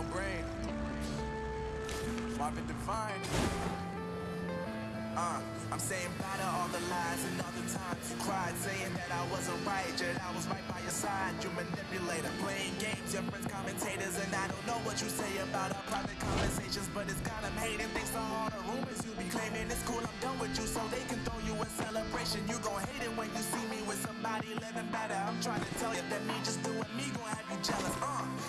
brain. Marvin Divine. Uh, I'm saying bye to all the lies and all the times you cried, saying that I wasn't right, yet I was right by your side. You manipulator, playing games, your friends commentators, and I don't know what you say about our private conversations, but it's got 'em hating. Thanks to all the rumors you be claiming. It's cool, I'm done with you, so they can throw you a celebration. You gon' hate it when you see me with somebody living better. I'm trying to tell you that me just doing me gon' have you jealous. Uh.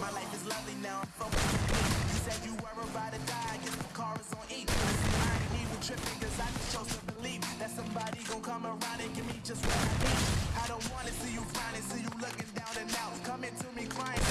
My life is lovely now. I'm focused. You said you were about to die. I guess the car is on E. I ain't even tripping cause I just chose to believe that somebody gon' come around and give me just what I need. I don't wanna see you frowning, see you looking down and out. Coming to me crying,